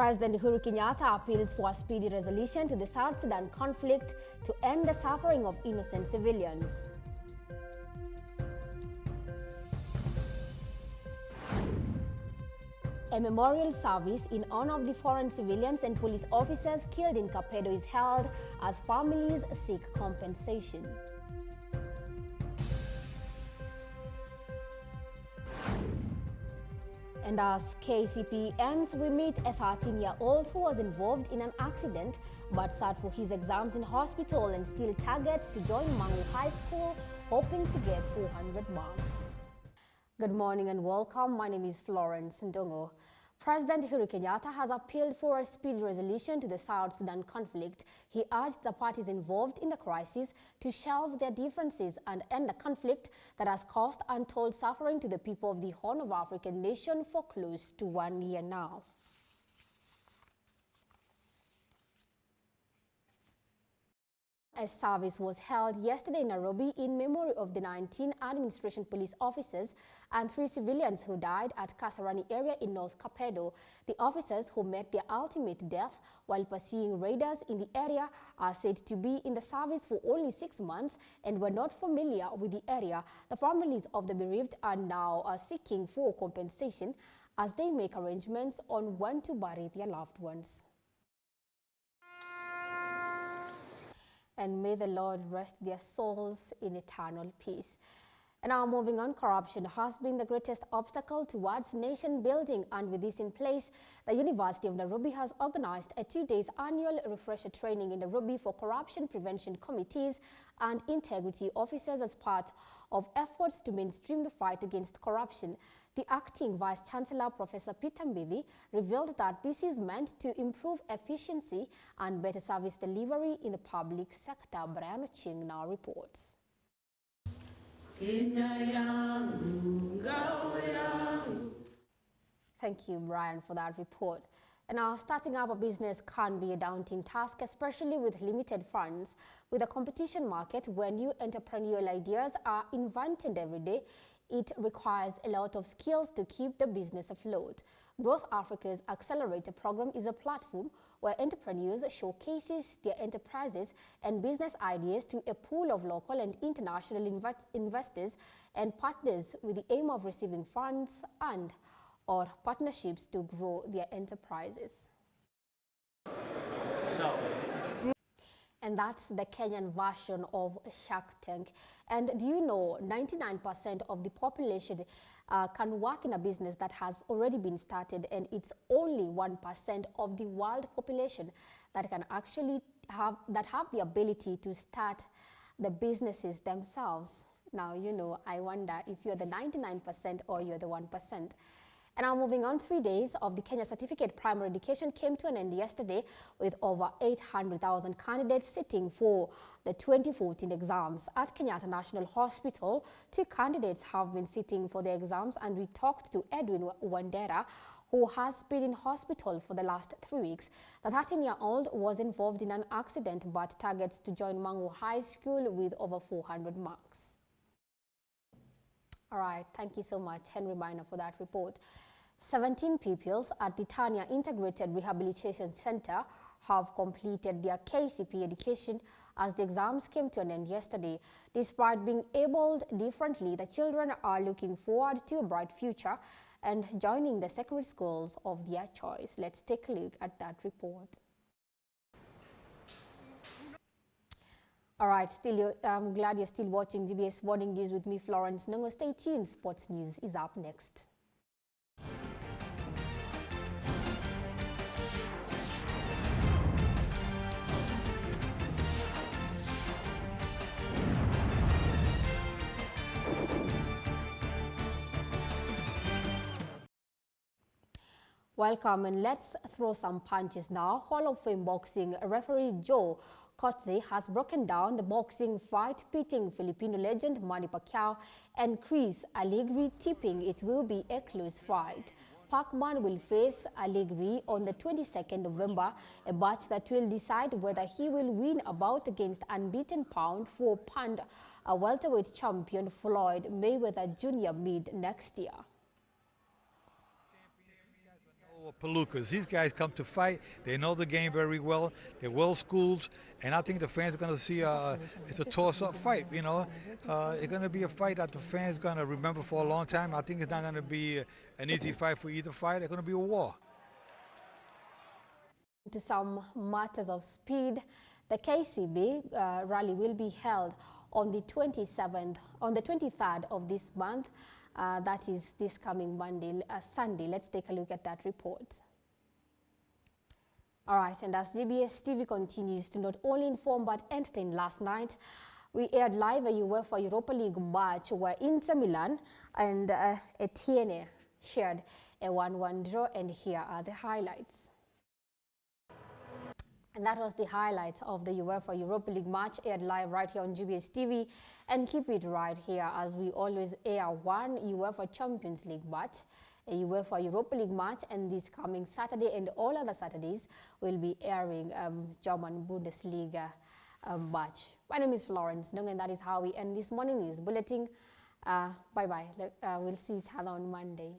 President Uhuru Kenyatta appeals for a speedy resolution to the South Sudan conflict to end the suffering of innocent civilians. A memorial service in honor of the foreign civilians and police officers killed in Kapedo is held as families seek compensation. And as KCP ends, we meet a 13-year-old who was involved in an accident but sat for his exams in hospital and still targets to join Mangu High School, hoping to get 400 marks. Good morning and welcome. My name is Florence Ndongo. President Uhuru Kenyatta has appealed for a speedy resolution to the South Sudan conflict. He urged the parties involved in the crisis to shelve their differences and end the conflict that has caused untold suffering to the people of the Horn of African nation for close to one year now. A service was held yesterday in Nairobi in memory of the 19 administration police officers and three civilians who died at Kasarani area in North Kapedo. The officers who met their ultimate death while pursuing raiders in the area are said to be in the service for only six months and were not familiar with the area. The families of the bereaved are now uh, seeking for compensation as they make arrangements on when to bury their loved ones. And may the Lord rest their souls in eternal peace. And now moving on, corruption has been the greatest obstacle towards nation building and with this in place, the University of Nairobi has organized a two-days annual refresher training in Nairobi for corruption prevention committees and integrity officers as part of efforts to mainstream the fight against corruption. The acting Vice-Chancellor, Professor Peter Mbithi, revealed that this is meant to improve efficiency and better service delivery in the public sector. Brian Ching now reports. Thank you, Brian, for that report. And now, starting up a business can be a daunting task, especially with limited funds. With a competition market where new entrepreneurial ideas are invented every day, it requires a lot of skills to keep the business afloat. Growth Africa's Accelerator program is a platform where entrepreneurs showcases their enterprises and business ideas to a pool of local and international investors and partners with the aim of receiving funds and or partnerships to grow their enterprises. No. And that's the Kenyan version of Shark Tank. And do you know 99% of the population uh, can work in a business that has already been started and it's only 1% of the world population that can actually have, that have the ability to start the businesses themselves. Now, you know, I wonder if you're the 99% or you're the 1%. And now moving on, three days of the Kenya Certificate Primary Education came to an end yesterday with over 800,000 candidates sitting for the 2014 exams. At Kenyatta National Hospital, two candidates have been sitting for the exams and we talked to Edwin Wandera, who has been in hospital for the last three weeks. The 13-year-old was involved in an accident but targets to join Mangu High School with over 400 marks. All right, thank you so much, Henry Minor, for that report. 17 pupils at the Tanya Integrated Rehabilitation Center have completed their KCP education as the exams came to an end yesterday. Despite being abled differently, the children are looking forward to a bright future and joining the secondary schools of their choice. Let's take a look at that report. All right, still, uh, I'm glad you're still watching GBS Morning News with me, Florence Nongo. Stay tuned. Sports News is up next. Welcome and let's throw some punches now. Hall of Fame boxing referee Joe Cortez has broken down the boxing fight pitting Filipino legend Manny Pacquiao and Chris Algieri, tipping it will be a close fight. Pacman will face Algieri on the 22nd November, a match that will decide whether he will win a bout against unbeaten pound for pound a welterweight champion Floyd Mayweather Jr. mid next year. Palookas. These guys come to fight. They know the game very well. They're well schooled, and I think the fans are going to see uh, it's a toss-up fight. You know, uh, it's going to be a fight that the fans are going to remember for a long time. I think it's not going to be an easy fight for either fight. It's going to be a war. To some matters of speed, the KCB uh, rally will be held on the 27th, on the 23rd of this month. Uh, that is this coming Monday, uh, Sunday. Let's take a look at that report. All right, and as GBS TV continues to not only inform but entertain last night, we aired live a UEFA Europa League match where Inter Milan and uh, Etienne shared a 1-1 draw, and here are the highlights. And that was the highlights of the UEFA Europa League match aired live right here on GBS TV. And keep it right here as we always air one UEFA Champions League match, a UEFA Europa League match, and this coming Saturday and all other Saturdays will be airing um, German Bundesliga um, match. My name is Florence Dung, and that is how we end this morning news bulletin. Uh, bye bye. Uh, we'll see each other on Monday.